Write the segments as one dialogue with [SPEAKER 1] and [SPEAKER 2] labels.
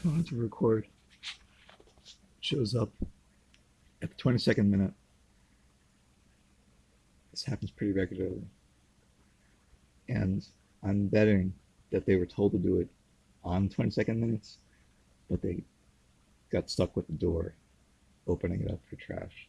[SPEAKER 1] So on to record. Shows up at the 22nd minute. This happens pretty regularly. And I'm betting that they were told to do it on 22nd minutes, but they got stuck with the door opening it up for trash.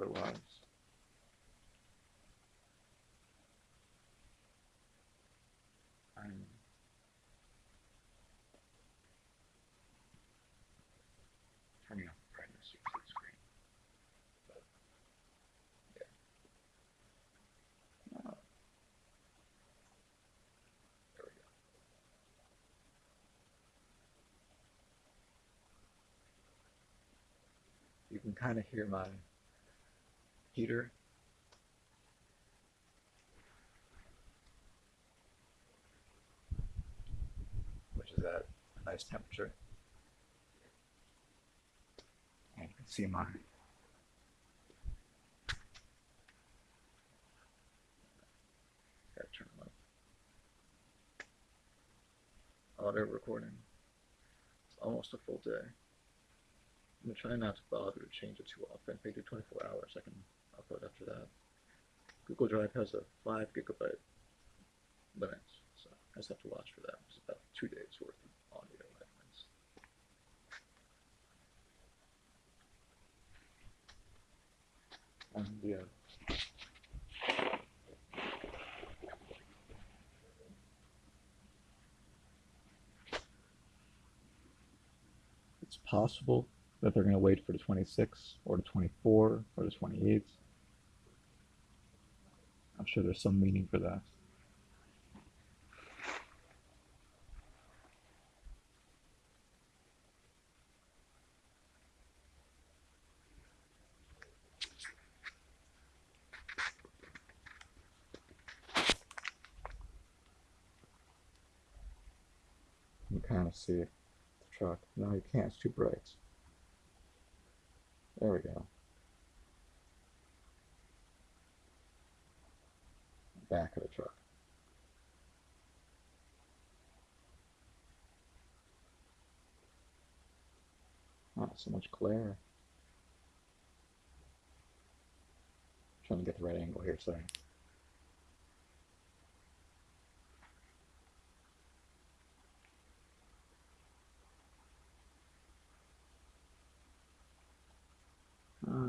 [SPEAKER 1] Otherwise, I'm turning up the brightness of the screen. But, yeah. Uh, there we go. You can kind of hear my heater. Which is at a nice temperature. And you can see my turn up. Audio recording. It's almost a full day. I'm gonna try not to bother to change it too often. Do 24 hours, I can upload after that. Google Drive has a 5 gigabyte limit, so I just have to watch for that. It's about two days worth of audio. And um, yeah. It's possible that they're going to wait for the 26th or the 24th or the 28th. I'm sure there's some meaning for that. You kind of see the truck. No, you can't. It's too bright. There we go. Back of the truck. Not so much glare. trying to get the right angle here, sorry.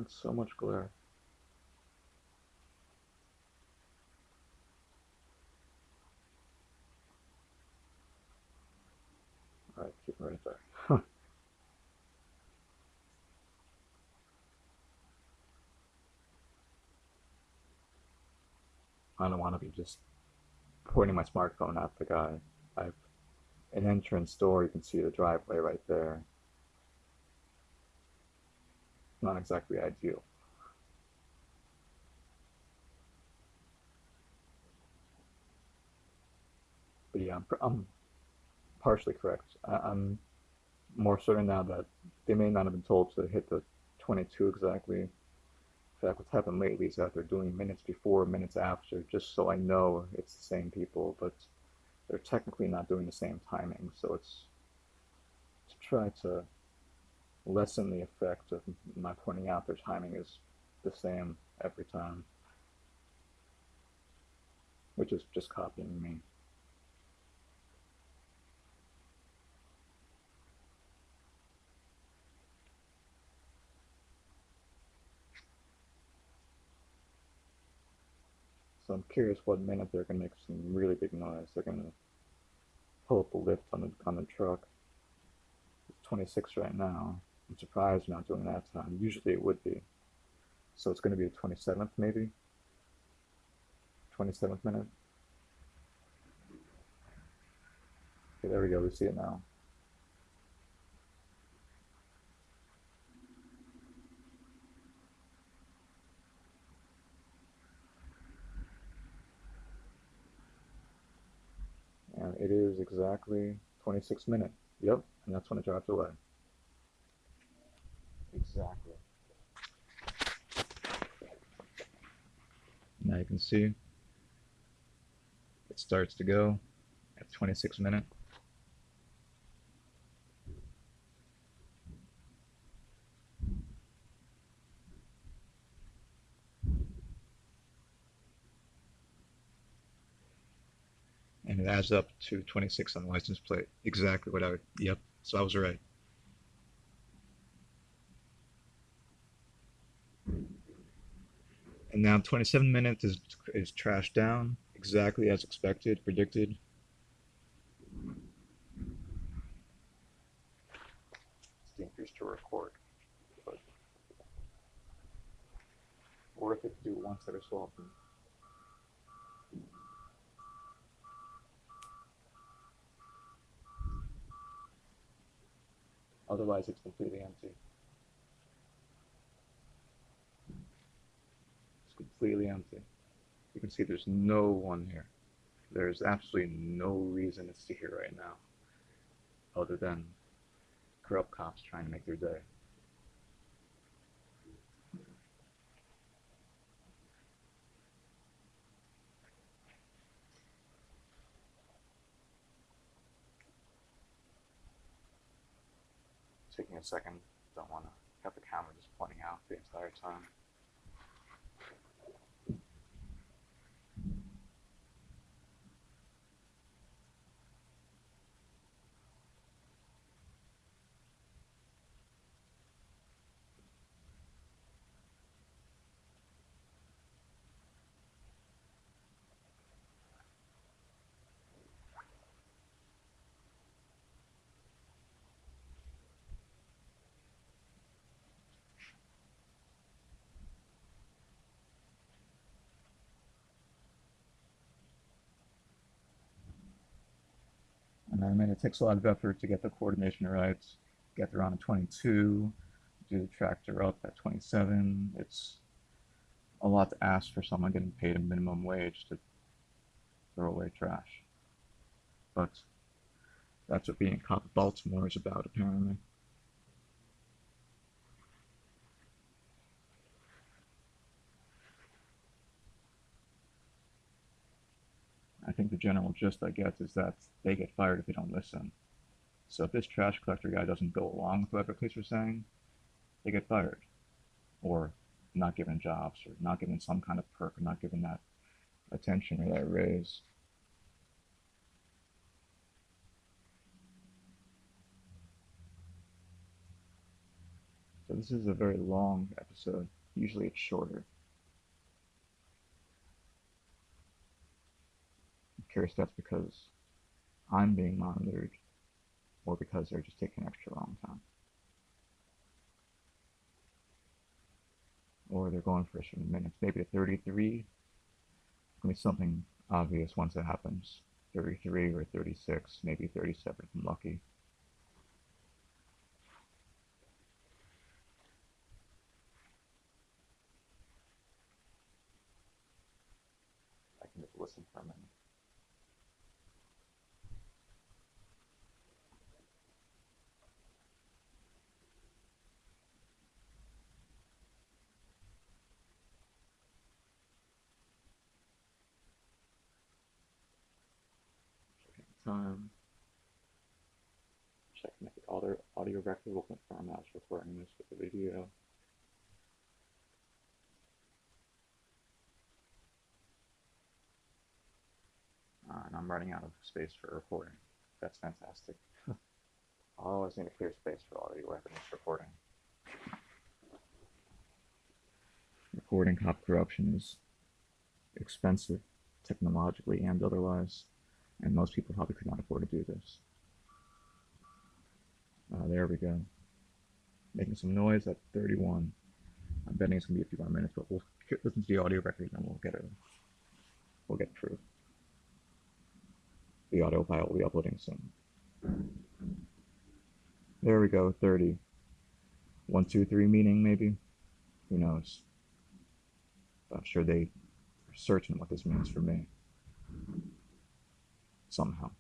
[SPEAKER 1] So much glare. Alright, keep it right there. I don't want to be just pointing my smartphone at the guy. I've an entrance door, you can see the driveway right there. Not exactly ideal. But yeah, I'm, I'm partially correct. I, I'm more certain now that they may not have been told to hit the 22 exactly. In fact, what's happened lately is that they're doing minutes before, minutes after, just so I know it's the same people, but they're technically not doing the same timing, so it's to try to lessen the effect of my pointing out their timing is the same every time, which is just copying me. So I'm curious what minute they're gonna make some really big noise. They're gonna pull up a lift on the on the truck. It's 26 right now. I'm surprised not doing that time. Usually it would be. So it's gonna be the 27th maybe. 27th minute. Okay, there we go. We see it now. And it is exactly 26 minutes. Yep, and that's when it dropped away. Exactly. Now you can see it starts to go at 26 minutes. And it adds up to 26 on the license plate. Exactly what I would, yep, so I was right. And now 27 minutes is, is trashed down, exactly as expected, predicted. Dangerous to record, but worth it to do once every so often. Otherwise, it's completely empty. Completely empty. You can see there's no one here. There's absolutely no reason to see here right now, other than corrupt cops trying to make their day. taking a second. Don't want to have the camera just pointing out the entire time. And I mean, it takes a lot of effort to get the coordination right, get there on a 22, do the tractor up at 27. It's a lot to ask for someone getting paid a minimum wage to throw away trash. But that's what being a cop of Baltimore is about, apparently. Think the general gist I get is that they get fired if they don't listen. So if this trash collector guy doesn't go along with whatever police are saying, they get fired. Or not given jobs, or not given some kind of perk, or not given that attention or that raise. So this is a very long episode. Usually it's shorter. Curious if that's because I'm being monitored or because they're just taking extra long time. Or they're going for a certain minutes, maybe a 33. Gonna be something obvious once it happens. 33 or 36, maybe 37 if I'm lucky. I can just listen for a minute. Time. Checking if the audio, audio record will confirm I was recording this with the video. Uh, and I'm running out of space for recording. That's fantastic. I always need a clear space for audio record recording. Recording cop corruption is expensive technologically and otherwise and most people probably could not afford to do this. Uh, there we go. Making some noise at 31. I'm betting it's gonna be a few more minutes, but we'll listen to the audio record and we'll get it. We'll get through. The audio file will be uploading soon. There we go, 30. One, two, three meaning maybe? Who knows? I'm sure they are certain what this means for me somehow.